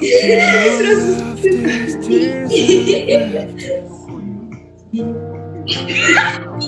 My